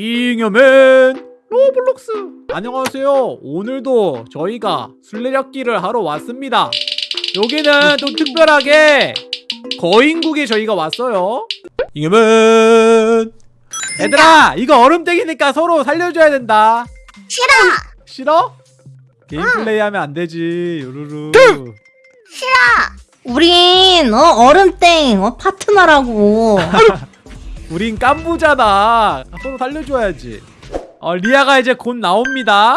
잉여맨 로블록스. 안녕하세요. 오늘도 저희가 술래잡기를 하러 왔습니다. 여기는 좀 특별하게 거인국에 저희가 왔어요. 잉여맨. 얘들아 이거 얼음땡이니까 서로 살려줘야 된다. 싫어. 싫어? 게임 플레이 하면 안 되지. 요루루. 우린 어 얼음땡 어 파트너라고. 우린 깐부잖아 서로 살려줘야지 어 리아가 이제 곧 나옵니다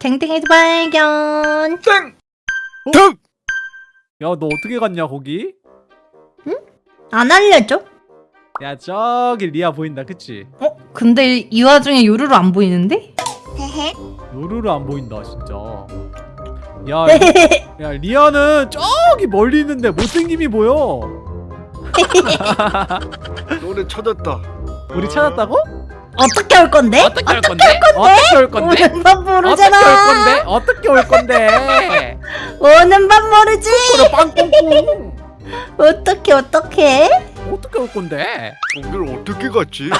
탱탱이도 발견. 땡! 어? 땡! 야 너 어떻게 갔냐 거기? 안 알려줘? 야 저기 리아 보인다 그치? 어? 근데 이 와중에 요루루 안 보이는데? 요루루 안 보인다 진짜 야, 리- 야 리아는 저기 멀리 있는데 못생김이 보여 너네 찾았다. 우리 찾았다고? 어떻게 올 건데? 어떻게 올 건데? 어떻게 올 건데? 오는 법 어떻게 올 모르잖아. 건데? 어떻게 올 건데? 오는 법 모르지. 빵빵빵 어떻게 어떻게? 어떻게 올 건데? 거길 어떻게 갔지?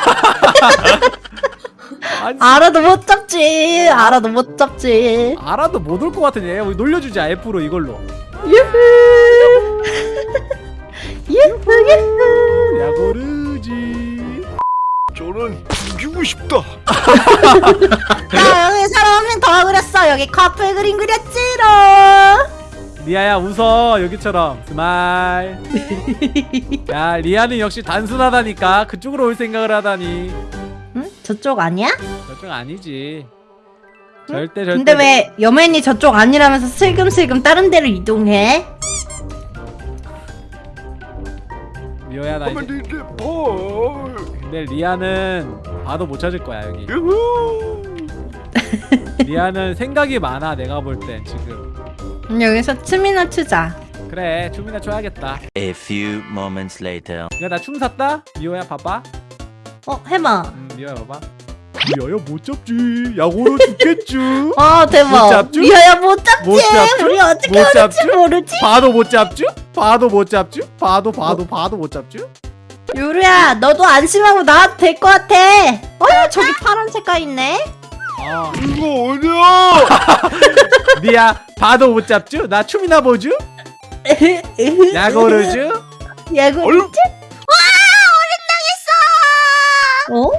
아니 알아도 못 잡지. 알아도 못 잡지. 알아도 못 올 것 같은데 우리 놀려주자 F로 이걸로 유후. 유후 유후. 야 고르지 저는 죽이고 싶다. 야 여기 사람 한 명 더 그렸어. 여기 커플 그림 그렸지롱. 리아야 웃어 여기처럼 스마일 야 리아는 역시 단순하다니까 그쪽으로 올 생각을 하다니 응? 저쪽 아니야? 저쪽 아니지 절대 절대 근데 왜 여맨이 저쪽 아니라면서 슬금슬금 다른 데로 이동해? 리오야 나 이제. 근데 리아는 봐도 못 찾을 거야 여기. 리아는 생각이 많아 내가 볼땐 지금 음, 여기서 춤이나 추자. 그래 춤이나 춰야겠다 A few moments later. 야나춤 샀다 미호야 봐봐 어 해봐. 음 미호야 봐봐 리아야 못 잡지 야구로 죽겠쥬 아못 대박. 잡죠? 미아야 못 잡지. 못 잡죠? 우리 어떻게 못 잡죠? 모르지. 봐도 못 잡쥬 봐도 못 잡쥬 봐도 봐도 봐도 못 잡쥬 요루야 너도 안심하고 나와도 될 것 같아. 어 저기 파란 색깔 있네. 아 이거 어디야? 리아 봐도 못 잡쥬 나 춤이나 보쥬 야구르쥬 야구. 얼른 어?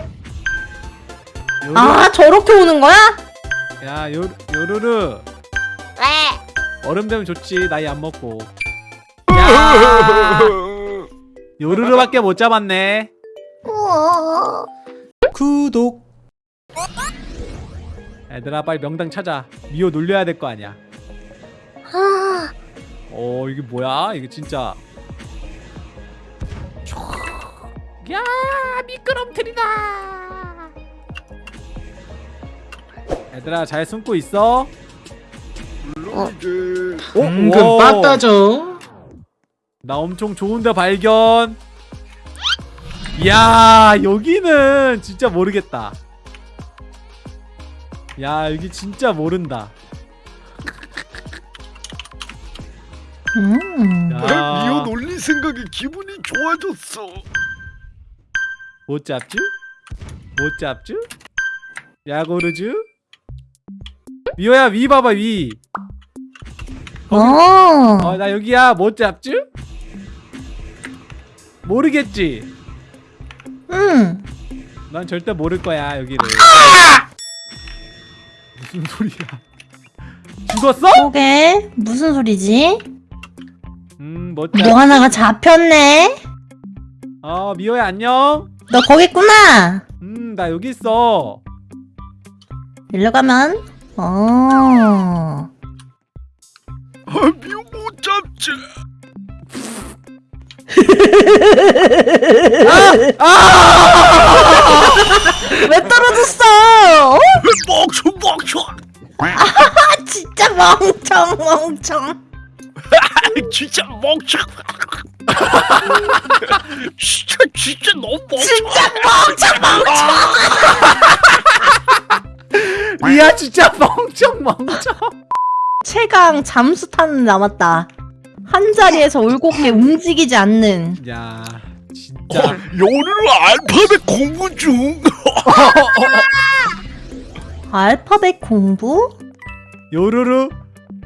요루, 아 저렇게 오는 거야? 야 요, 요루루 왜? 얼음 되면 좋지 나이 안 먹고 야 요루루밖에 못 잡았네. 구독 얘들아 빨리 명당 찾아 미호 놀려야 될 거 아니야 아, 어 이게 뭐야 이게 진짜 야 미끄럼틀이다 얘들아 잘 숨고 있어. 어? 은근 와. 빠따죠. 나 엄청 좋은데 발견 야 여기는 진짜 모르겠다 야 여기 진짜 모른다 음. 야, 미호 놀리 생각에 기분이 좋아졌어. 못 잡쥬? 못 잡쥬? 야고르쥬? 미호야 위 봐봐 위 어. 어나 여기야 못 잡쥬? 모르겠지? 음. 난 절대 모를 거야 여기를 무슨 소리야 죽었어? 그게 무슨 소리지? 음못 뭐 잡. 하나가 잡혔네. 어 미호야 안녕 너 거기 있구나. 음 나 여기 있어 일로 가면 어. 아, 미호 못 잡지. 왜 떨어졌어? 어? 멍청 멍청. 아 진짜 멍청 멍청. 진짜 멍청. 진짜 진짜 너무 멍청. 진짜 멍청 멍청. 리아 진짜 멍청 멍청 최강 잠수탄은 남았다. 한 자리에서 울곡게 움직이지 않는. 야 진짜 자, 요르르 알파벳 공부 중. 알파벳 공부? 요루루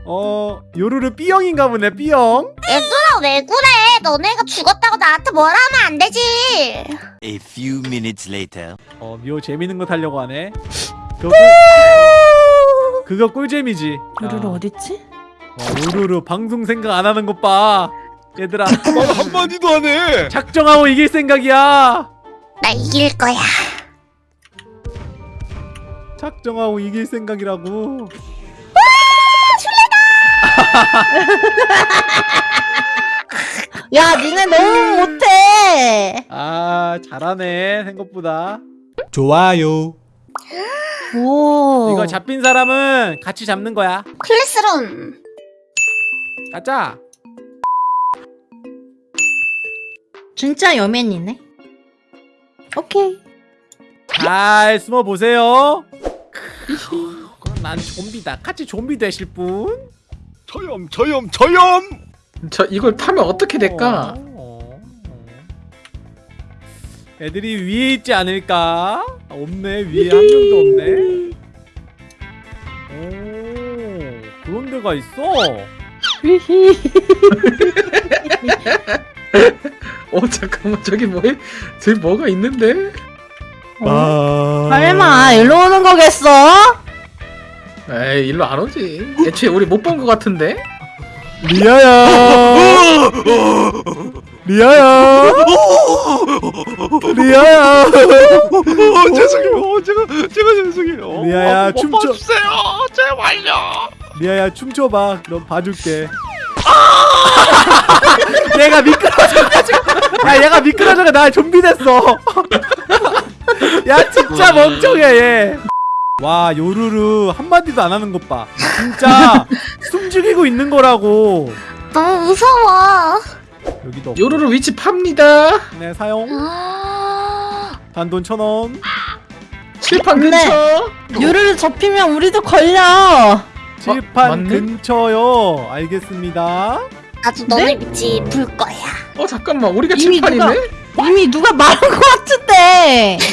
어 요루루 B형인가 보네 B형 얘들아 왜 그래? 너네가 죽었다고 나한테 뭐라 하면 안 되지. A few minutes later. 어 미호 재밌는 거 타려고 하네 그거, 꿀, 그거 꿀잼이지 요루루 야, 어딨지? 와, 요루루 방송 생각 안 하는 것 봐. 얘들아. 말 한마디도 안 해. 작정하고 이길 생각이야. 나 이길 거야. 작정하고 이길 생각이라고. 야 니네 너무 못해. 아 잘하네 생각보다. 좋아요. 오. 이거 잡힌 사람은 같이 잡는 거야. 클래스룸. 가자 진짜 여맨이네 오케이 잘 숨어 보세요 그럼 난 좀비다 같이 좀비 되실 분? 저염 저염 저염. 저 이걸 타면 어떻게 될까? 어, 어. 애들이 위에 있지 않을까? 아, 없네 위에 한 명도 없네 오 그런 데가 있어 어 잠깐만 저기 뭐 저기 뭐가 있는데? 설마 일로 오는 거겠어? 에이 일로 안 오지. 애초에 우리 못본것 같은데? 리아야 리아야 리아야 어, 죄송해요. 제가 제가 죄송해요. 리아야, 아, 못 춤춰. 봐주세요. 제발요. 리아야 춤춰봐. 그럼 봐줄게. 얘가 미끄러져가지고. 야 얘가 미끄러져가. 나 좀비 됐어. 야 진짜 멍청해 얘 와 요루루 한마디도 안 하는 것봐. 진짜 숨 죽이고 있는 거라고. 너무 무서워. 여기도 없고. 요루루 위치 팝니다. 네 사용. 아... 단돈 천원. 칠판 네. 근처. 요루루 접히면 우리도 걸려 칠판 맞네? 근처요 알겠습니다 나도 너네 위치 불 거야. 어 잠깐만 우리가 이미 칠판이네? 이미 누가 말한 거 같은데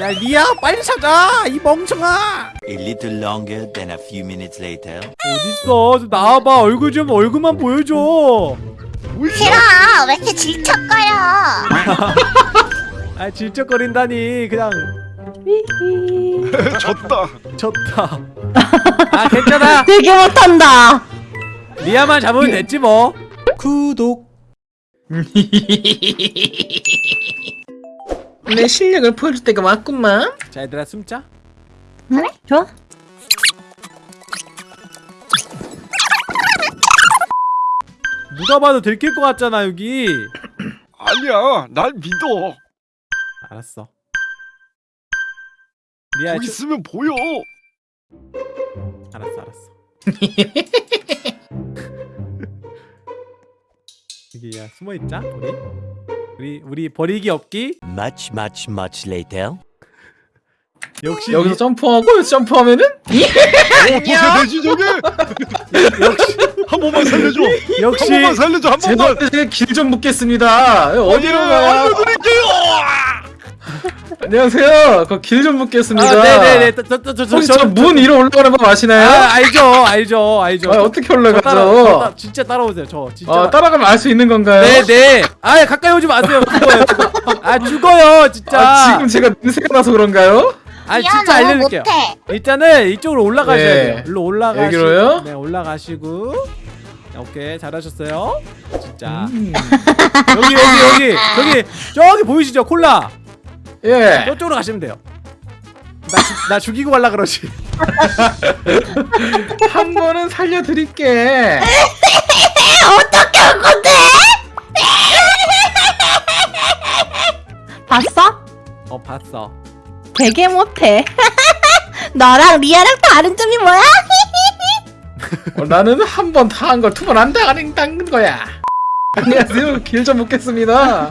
야 리아 빨리 찾아 이 멍청아 A little longer than a few minutes later. 어딨어 좀 나와봐 얼굴 좀 얼굴만 보여줘 싫어. 왜 이렇게 질척거려? 아 질척거린다니 그냥 졌다. 졌다 아 괜찮아 되게 못한다 리아만 잡으면 됐지 뭐 구독 내 실력을 보여줄 때가 왔구만. 자 얘들아 숨자 그래? 좋아 누가 봐도 들킬 것 같잖아 여기 아니야. 날 믿어. 알았어 리아 저- 있으면 보여. 알았어 알았어 여기 야 숨어있자 우리 우리 우리 버리기 없기 Much, much, much later. 역시 여기서 리- 점프하고 여기서 점프하면은 오, 도세 되지 저게. 역시 한 번만 살려줘. 한 역시 번만 살려줘. 한 번만. 제가 길좀 묻겠습니다. 어디로 가요? 알려드릴게요. 안녕하세요. 그 길 좀 묻겠습니다. 아 네네네 저저저저 혹시 저문 위로 올라가는 법 아시나요? 아 알죠 알죠 알죠 아, 어떻게 저 따라, 저 올라가죠? 따, 진짜 따라오세요 저 진짜 어, 따라가면 알 수 있는 건가요? 네네 아 가까이 오지 마세요 죽어요 죽어. 아 죽어요 진짜 아, 지금 제가 냄새가 나서 그런가요? 아 진짜 못해. 일단은 이쪽으로 올라가셔야 네. 돼요 일로 올라가시고 여기로요? 네 올라가시고 오케이 잘하셨어요 진짜 음. 여기 여기 여기 여기 저기 보이시죠 콜라 예. 저쪽으로 가시면 돼요 나, 죽- 나 죽이고 갈라 그러지 한 번은 살려드릴게. 어떻게 할 건데? 봤어? 어 봤어 되게 못해 너랑 리아랑 다른 점이 뭐야? 어, 나는 한 번 다 한 걸 두 번안 당하는 딴 거야. 안녕하세요. 길좀 묻겠습니다.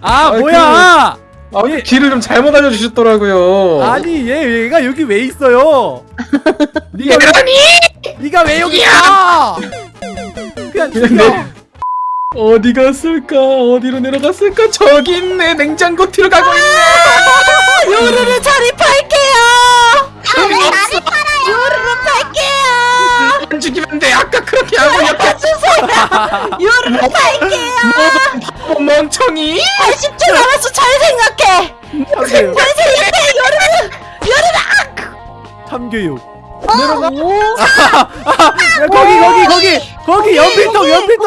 아 아이, 뭐야 아, 예. 길을 좀 잘못 알려주셨더라고요. 아니 얘 얘가 여기 왜 있어요 니가 왜 아니! 니가 왜 여기 있어 그냥 죽여 네. 어디 갔을까? 어디로 내려갔을까? 저기 있네. 냉장고 뒤로 가고 있네. 요루루 자리 팔게요. 아왜 나를 팔아요 요루루. 아까 그렇게 하고 옆에 요루루 팔게요. 바보 멍청이. 80초 남았어. 잘 생각해. 잘 생각해. 요루루. 요루루. 참교육 오. 야, 거기 거기 거기 거기 연필통 연필통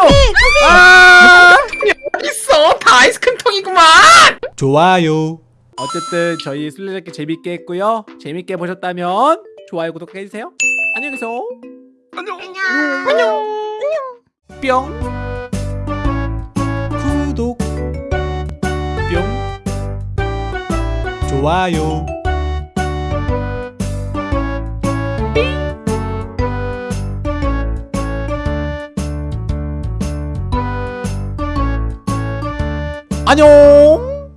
아 여기 있어. 다 아이스크림 통이구만. 좋아요 어쨌든 저희 술래잡기 재밌게 했고요 재밌게 보셨다면 좋아요 구독해 주세요 안녕히 계세요 안녕. 안녕. 뿅. 구독. 뿅. 좋아요. 안녕